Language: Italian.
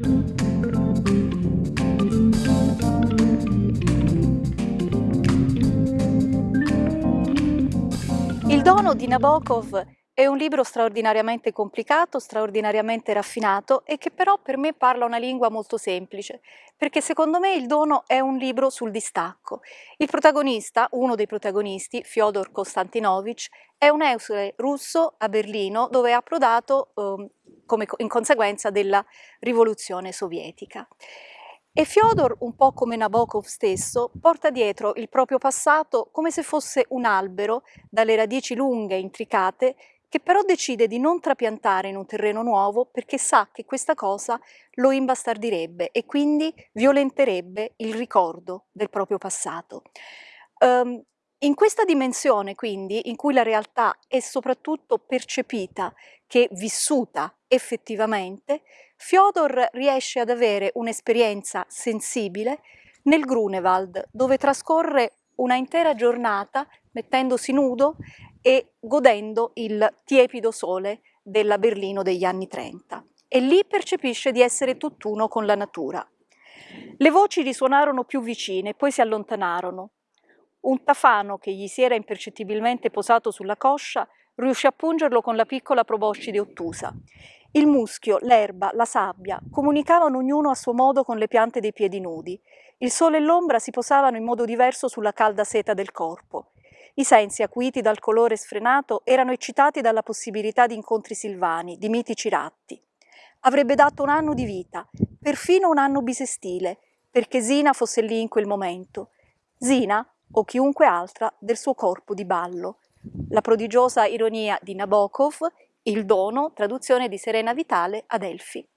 Il dono di Nabokov è un libro straordinariamente complicato, straordinariamente raffinato e che però per me parla una lingua molto semplice, perché secondo me il dono è un libro sul distacco. Il protagonista, uno dei protagonisti, Fyodor Konstantinovich, è un esule russo a Berlino dove è approdato eh, come in conseguenza della rivoluzione sovietica. E Fyodor, un po' come Nabokov stesso, porta dietro il proprio passato come se fosse un albero dalle radici lunghe e intricate che però decide di non trapiantare in un terreno nuovo perché sa che questa cosa lo imbastardirebbe e quindi violenterebbe il ricordo del proprio passato. Um, in questa dimensione, quindi, in cui la realtà è soprattutto percepita che vissuta effettivamente, Fyodor riesce ad avere un'esperienza sensibile nel Grunewald, dove trascorre una intera giornata mettendosi nudo e godendo il tiepido sole della Berlino degli anni 30. E lì percepisce di essere tutt'uno con la natura. Le voci risuonarono più vicine, poi si allontanarono. Un tafano che gli si era impercettibilmente posato sulla coscia riuscì a pungerlo con la piccola proboscide ottusa. Il muschio, l'erba, la sabbia comunicavano ognuno a suo modo con le piante dei piedi nudi. Il sole e l'ombra si posavano in modo diverso sulla calda seta del corpo. I sensi, acuiti dal colore sfrenato, erano eccitati dalla possibilità di incontri silvani, di mitici ratti. Avrebbe dato un anno di vita, perfino un anno bisestile, perché Zina fosse lì in quel momento. Zina, o chiunque altra del suo corpo di ballo. La prodigiosa ironia di Nabokov, Il dono, traduzione di Serena Vitale ad Elfi.